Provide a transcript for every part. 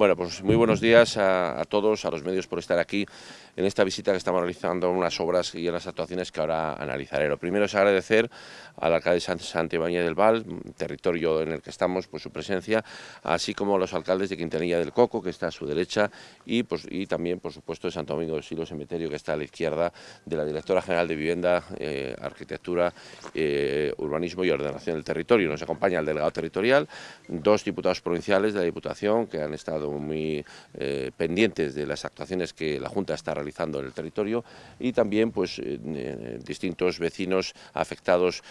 Bueno, pues muy buenos días a, todos, a los medios por estar aquí en esta visita que estamos realizando en unas obras y en las actuaciones que ahora analizaré. Lo primero es agradecer al alcalde Santibáñez del Val, territorio en el que estamos, por su presencia, así como a los alcaldes de Quintanilla del Coco, que está a su derecha, y, pues, y también, por supuesto, de Santo Domingo de Silos Cementerio, que está a la izquierda, de la Directora General de Vivienda, eh, Arquitectura, eh, Urbanismo y Ordenación del Territorio. Nos acompaña el delegado territorial, dos diputados provinciales de la Diputación que han estado muy eh, pendientes de las actuaciones que la Junta está realizando en el territorio y también pues eh, eh, distintos vecinos afectados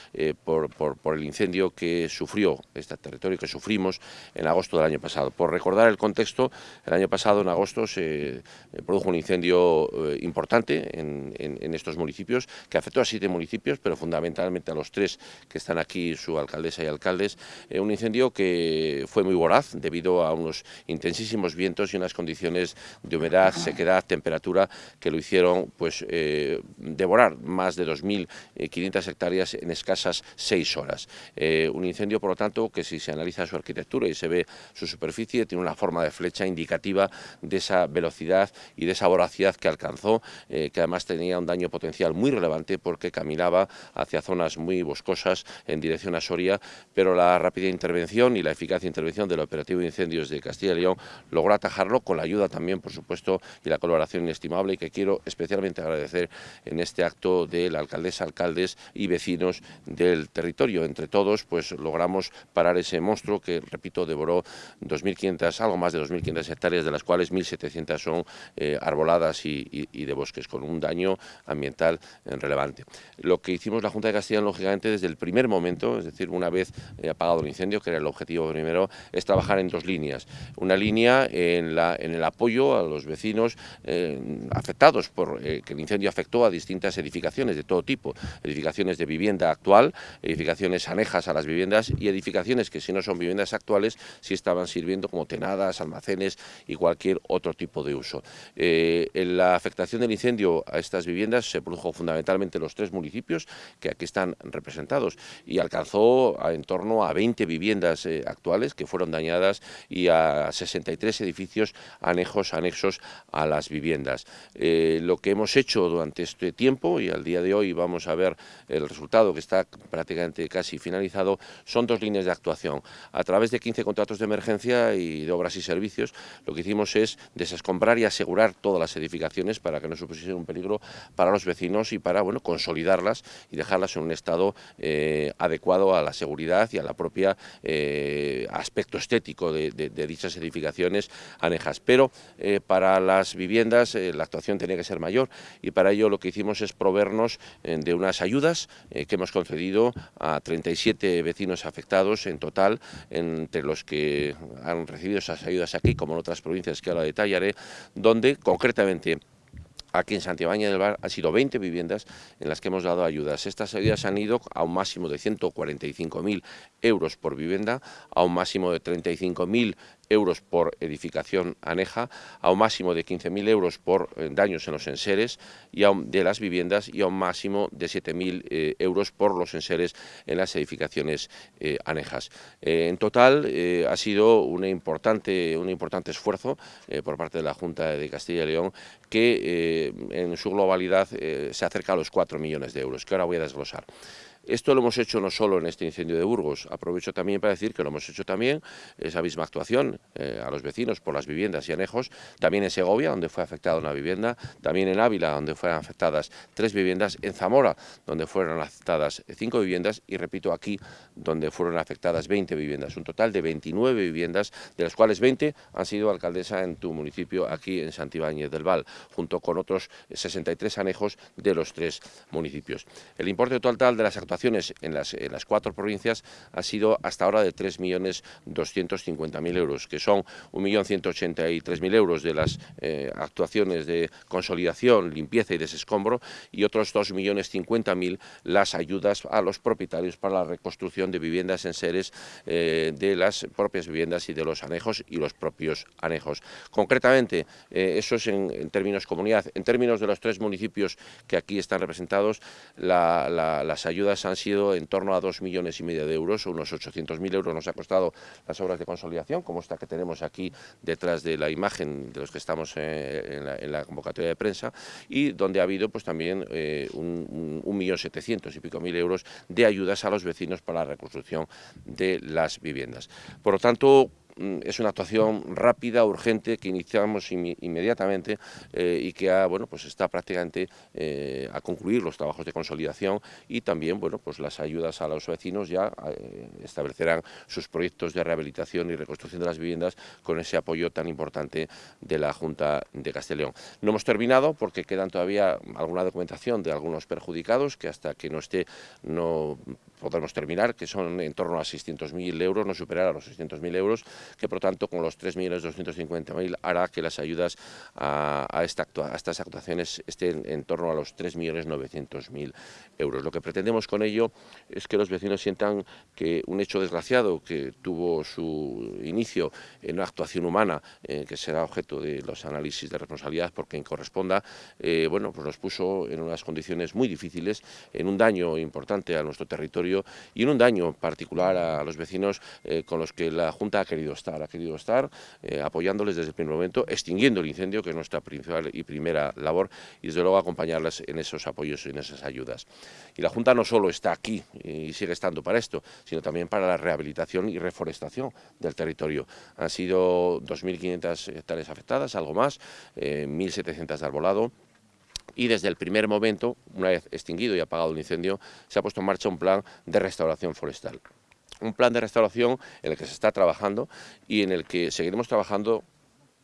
por, el incendio que sufrió este territorio, que sufrimos en agosto del año pasado. Por recordar el contexto, el año pasado en agosto se produjo un incendio importante en, estos municipios que afectó a siete municipios, pero fundamentalmente a los tres que están aquí, su alcaldesa y alcaldes, un incendio que fue muy voraz debido a unos intensísimos vientos y unas condiciones de humedad, sequedad, temperatura que lo hicieron pues eh, devorar más de 2.500 hectáreas en escasas seis horas. Eh, un incendio, por lo tanto, que si se analiza su arquitectura y se ve su superficie, tiene una forma de flecha indicativa de esa velocidad y de esa voracidad que alcanzó, eh, que además tenía un daño potencial muy relevante porque caminaba hacia zonas muy boscosas en dirección a Soria, pero la rápida intervención y la eficaz intervención del operativo de incendios de Castilla y León logró atajarlo con la ayuda también, por supuesto, y la colaboración inestimable y que quiero especialmente agradecer en este acto de la alcaldesa, alcaldes y vecinos del territorio. Entre todos, pues logramos parar ese monstruo que, repito, devoró 2.500, algo más de 2.500 hectáreas, de las cuales 1.700 son eh, arboladas y, de bosques, con un daño ambiental eh, relevante. Lo que hicimos la Junta de Castilla, lógicamente, desde el primer momento, es decir, una vez eh, apagado el incendio, que era el objetivo primero, es trabajar en dos líneas una línea en, el apoyo a los vecinos eh, afectados por eh, que el incendio afectó a distintas edificaciones de todo tipo, edificaciones de vivienda actual, edificaciones anejas a las viviendas y edificaciones que si no son viviendas actuales sí estaban sirviendo como tenadas, almacenes y cualquier otro tipo de uso. Eh, en la afectación del incendio a estas viviendas se produjo fundamentalmente en los tres municipios que aquí están representados y alcanzó en torno a 20 viviendas actuales que fueron dañadas y a 63 edificios anejos, anexos a las viviendas. Eh, lo que hemos hecho durante este tiempo, y al día de hoy vamos a ver el resultado que está prácticamente casi finalizado, son dos líneas de actuación. A través de 15 contratos de emergencia y de obras y servicios, lo que hicimos es desescombrar y asegurar todas las edificaciones para que no supusiesen un peligro para los vecinos y para bueno, consolidarlas y dejarlas en un estado eh, adecuado a la seguridad y a la propia eh, aspecto estético de dichas edificaciones anejas. Pero eh, para las viviendas eh, la actuación tenía que ser mayor y para ello lo que hicimos es proveernos eh, de unas ayudas que hemos concedido a 37 vecinos afectados en total, entre los que han recibido esas ayudas aquí, como en otras provincias que ahora detallaré, donde concretamente Aquí en Santibáñez del Bar han sido 20 viviendas en las que hemos dado ayudas. Estas ayudas han ido a un máximo de 145.000 euros por vivienda, a un máximo de 35.000 euros por edificación aneja, a un máximo de 15.000 euros por eh, daños en los enseres y de las viviendas y a un máximo de 7.000 eh, euros por los enseres en las edificaciones eh, anejas. en total ha sido un importante, un importante esfuerzo por parte de la Junta de Castilla y León que en su globalidad se acerca a los 4 millones de euros, que ahora voy a desglosar. Esto lo hemos hecho no solo en este incendio de Burgos, aprovecho también para decir que lo hemos hecho también, esa misma actuación eh, a los vecinos por las viviendas y anejos, también en Segovia, donde fue afectada una vivienda, también en Ávila, donde fueron afectadas tres viviendas, en Zamora, donde fueron afectadas cinco viviendas y repito aquí, donde fueron afectadas 20 viviendas, un total de 29 viviendas, de las cuales 20 han sido alcaldesa en tu municipio, aquí en Santibáñez del Val, junto con otros 63 anejos de los tres municipios. El importe total de las actuaciones en las, cuatro provincias ha sido hasta ahora de 3.250.000 euros, que son 1.183.000 euros de las eh, actuaciones de consolidación, limpieza y desescombro y otros 2.050.000 las ayudas a los propietarios para la reconstrucción de viviendas en seres eh, de las propias viviendas y de los anejos y los propios anejos. Concretamente, eh, eso es en, términos comunidad. En términos de los tres municipios que aquí están representados, las ayudas han sido en torno a 2 millones y medio de euros, unos 800.000 euros nos ha costado las obras de consolidación, como esta que tenemos aquí detrás de la imagen de los que estamos en la, convocatoria de prensa, y donde ha habido pues también un, un, millón setecientos y pico mil euros de ayudas a los vecinos para la reconstrucción de las viviendas. Por lo tanto, es una actuación rápida, urgente, que iniciamos inmediatamente eh, y que bueno, pues está prácticamente eh, a concluir los trabajos de consolidación y también bueno, pues las ayudas a los vecinos ya eh, establecerán sus proyectos de rehabilitación y reconstrucción de las viviendas con ese apoyo tan importante de la Junta de Castellón. No hemos terminado porque quedan todavía alguna documentación de algunos perjudicados que hasta que no esté no podremos terminar, que son en torno a 600.000 euros, no superar a los 600.000 euros, que por tanto con los 3.250.000 hará que las ayudas a, esta a, estas actuaciones estén en torno a los 3.900.000 euros. Lo que pretendemos con ello es que los vecinos sientan que un hecho desgraciado que tuvo su inicio en una actuación humana, eh, que será objeto de los análisis de responsabilidad por quien corresponda, eh, bueno, pues nos puso en unas condiciones muy difíciles, en un daño importante a nuestro territorio y en un daño particular a los vecinos eh, con los que la Junta ha querido estar, ha querido estar eh, apoyándoles desde el primer momento, extinguiendo el incendio, que es nuestra principal y primera labor, y desde luego acompañarlas en esos apoyos y en esas ayudas. Y la Junta no solo está aquí y sigue estando para esto, sino también para la rehabilitación y reforestación del territorio. Han sido 2.500 hectáreas afectadas, algo más, 1.700 eh, de arbolado, y desde el primer momento, una vez extinguido y apagado el incendio, se ha puesto en marcha un plan de restauración forestal. Un plan de restauración en el que se está trabajando y en el que seguiremos trabajando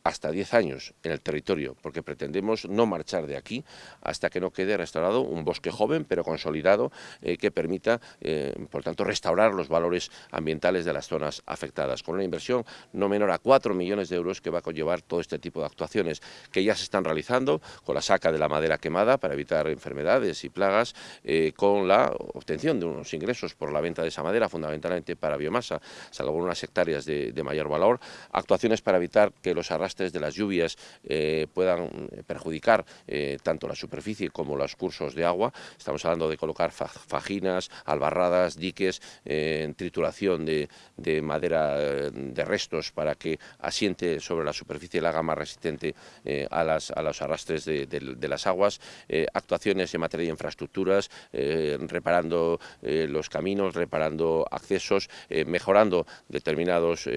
hasta 10 años en el territorio, porque pretendemos no marchar de aquí hasta que no quede restaurado un bosque joven pero consolidado eh, que permita, eh, por tanto, restaurar los valores ambientales de las zonas afectadas, con una inversión no menor a 4 millones de euros que va a conllevar todo este tipo de actuaciones que ya se están realizando con la saca de la madera quemada para evitar enfermedades y plagas, eh, con la obtención de unos ingresos por la venta de esa madera, fundamentalmente para biomasa, salvo unas hectáreas de, de mayor valor, actuaciones para evitar que los arrastres de las lluvias eh, puedan eh, perjudicar eh, tanto la superficie como los cursos de agua. Estamos hablando de colocar fajinas, albarradas, diques, trituración de, madera de restos para que asiente sobre la superficie la haga más resistente a, las, a los arrastres de, las aguas, actuaciones en materia de infraestructuras, reparando los caminos, reparando accesos, mejorando determinados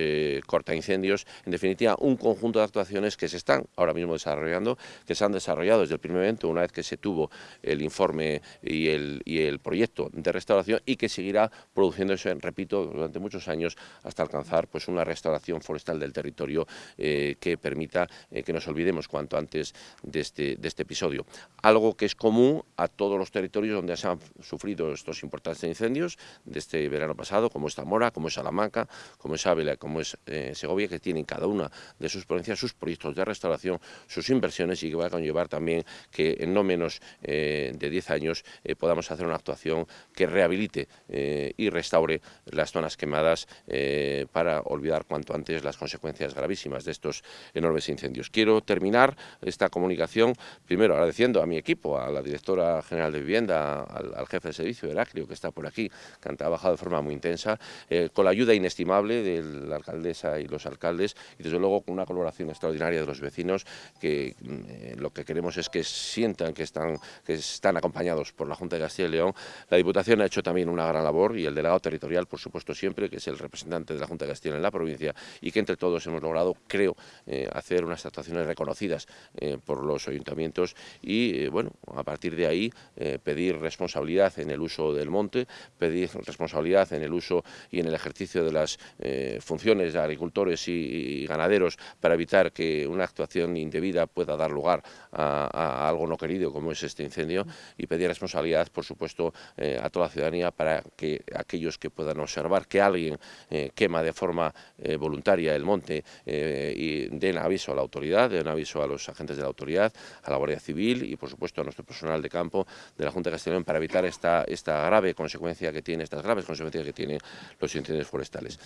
corta incendios, en definitiva un conjunto de actuaciones que se están ahora mismo desarrollando, que se han desarrollado desde el primer momento, una vez que se tuvo el informe y el, y el proyecto de restauración y que seguirá produciéndose, repito, durante muchos años hasta alcanzar pues una restauración forestal del territorio eh, que permita eh, que nos olvidemos cuanto antes de este, de este episodio. Algo que es común a todos los territorios donde se han sufrido estos importantes incendios de este verano pasado, como es Zamora, como es Salamanca, como es Ávila, como es eh, Segovia, que tienen cada una de sus provincias sus proyectos de restauración, sus inversiones y que va a conllevar también que en no menos eh, de 10 años eh, podamos hacer una actuación que rehabilite eh, y restaure las zonas quemadas para olvidar cuanto antes las consecuencias gravísimas de estos enormes incendios. Quiero terminar esta comunicación primero agradeciendo a mi equipo, a la directora general de vivienda, al, jefe de servicio, Heraclio, que está por aquí, que han trabajado de forma muy intensa, con la ayuda inestimable de la alcaldesa y los alcaldes y desde luego con una colaboración extraordinaria de los vecinos que eh, lo que queremos es que sientan que están, que están acompañados por la Junta de Castilla y León. La Diputación ha hecho también una gran labor y el delegado territorial, por supuesto, siempre, que es el representante de la Junta de Castilla en la provincia y que entre todos hemos logrado, creo, eh, hacer unas actuaciones reconocidas eh, por los ayuntamientos y, bueno, a partir de ahí pedir responsabilidad en el uso del monte, pedir responsabilidad en el uso y en el ejercicio de las funciones de agricultores y ganaderos para evitar que una actuación indebida pueda dar lugar a, algo no querido como es este incendio y pedir responsabilidad, por supuesto, eh, a toda la ciudadanía para que aquellos que puedan observar que alguien eh, quema de forma eh, voluntaria el monte y den aviso a la autoridad, den aviso a los agentes de la autoridad, a la Guardia Civil y, por supuesto, a nuestro personal de campo de la Junta de Castellón para evitar esta, esta grave consecuencia que tiene, estas graves consecuencias que tienen los incendios forestales.